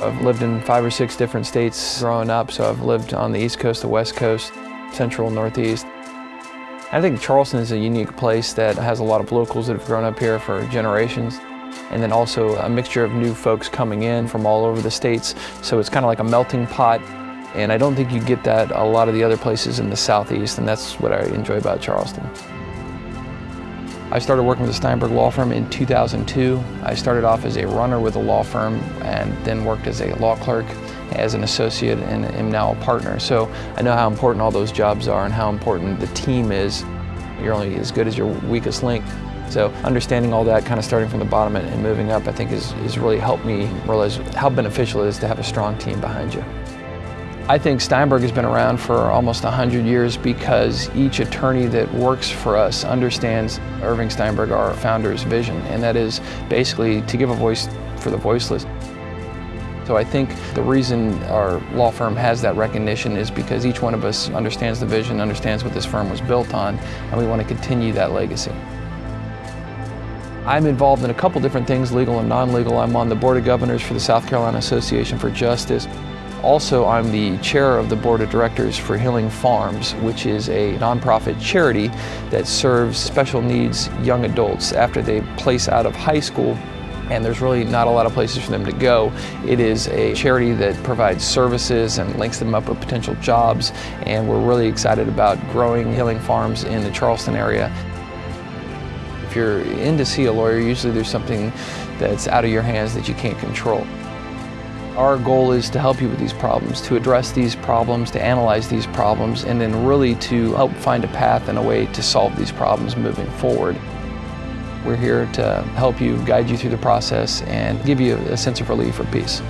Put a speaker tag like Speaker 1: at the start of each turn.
Speaker 1: I've lived in five or six different states growing up, so I've lived on the East Coast, the West Coast, Central, Northeast. I think Charleston is a unique place that has a lot of locals that have grown up here for generations and then also a mixture of new folks coming in from all over the states. So it's kind of like a melting pot and I don't think you get that a lot of the other places in the Southeast and that's what I enjoy about Charleston. I started working with the Steinberg Law Firm in 2002. I started off as a runner with the law firm and then worked as a law clerk, as an associate, and am now a partner. So I know how important all those jobs are and how important the team is. You're only as good as your weakest link. So understanding all that, kind of starting from the bottom and moving up, I think has, has really helped me realize how beneficial it is to have a strong team behind you. I think Steinberg has been around for almost 100 years because each attorney that works for us understands Irving Steinberg, our founder's vision, and that is basically to give a voice for the voiceless. So I think the reason our law firm has that recognition is because each one of us understands the vision, understands what this firm was built on, and we want to continue that legacy. I'm involved in a couple different things, legal and non-legal. I'm on the Board of Governors for the South Carolina Association for Justice. Also, I'm the chair of the board of directors for Healing Farms, which is a nonprofit charity that serves special needs young adults after they place out of high school and there's really not a lot of places for them to go. It is a charity that provides services and links them up with potential jobs and we're really excited about growing Healing Farms in the Charleston area. If you're in to see a lawyer, usually there's something that's out of your hands that you can't control. Our goal is to help you with these problems, to address these problems, to analyze these problems, and then really to help find a path and a way to solve these problems moving forward. We're here to help you, guide you through the process, and give you a sense of relief or peace.